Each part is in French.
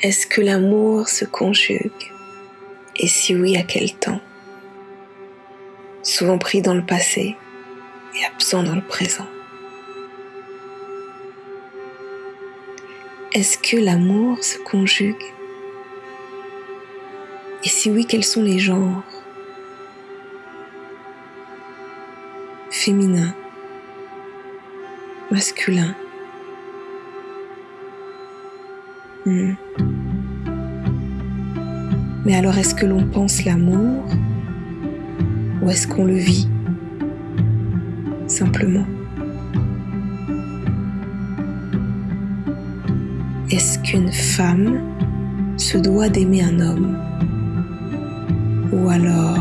Est-ce que l'amour se conjugue? Et si oui, à quel temps? Souvent pris dans le passé et absent dans le présent. Est-ce que l'amour se conjugue? Et si oui, quels sont les genres? Féminin, masculin. Hmm. Mais alors est-ce que l'on pense l'amour ou est-ce qu'on le vit simplement? Est-ce qu'une femme se doit d'aimer un homme Ou alors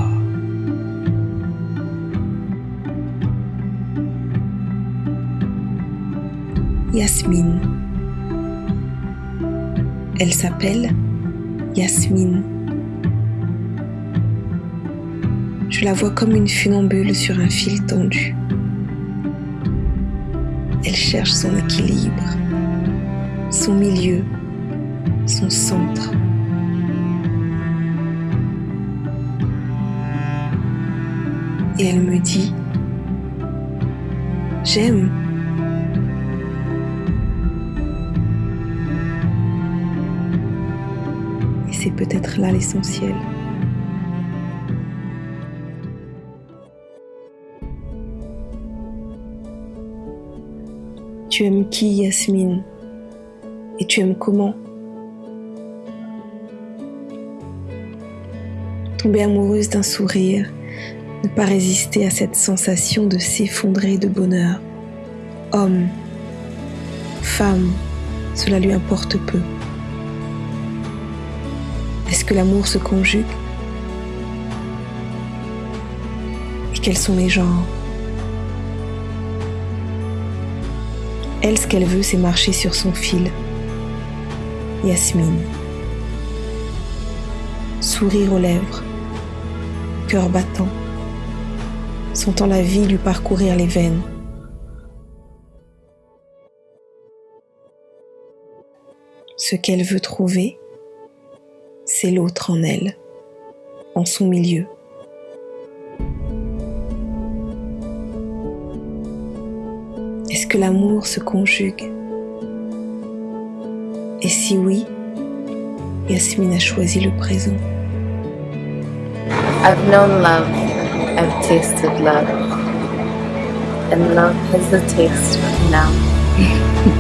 Yasmine? Elle s'appelle Yasmine. Je la vois comme une funambule sur un fil tendu. Elle cherche son équilibre son milieu, son centre. Et elle me dit, j'aime. C'est peut-être là l'essentiel. Tu aimes qui, Yasmine? Et tu aimes comment? Tomber amoureuse d'un sourire, ne pas résister à cette sensation de s'effondrer de bonheur. Homme, femme, cela lui importe peu. Est-ce que l'amour se conjugue? Et quels sont les genres? Elle, ce qu'elle veut, c'est marcher sur son fil, Yasmine. Sourire aux lèvres, cœur battant, sentant la vie lui parcourir les veines. Ce qu'elle veut trouver, c'est l'autre en elle, en son milieu. Est-ce que l'amour se conjugue? Et si oui, Yasmine a choisi le présent. I've known love, I've tasted love, and love has the taste now.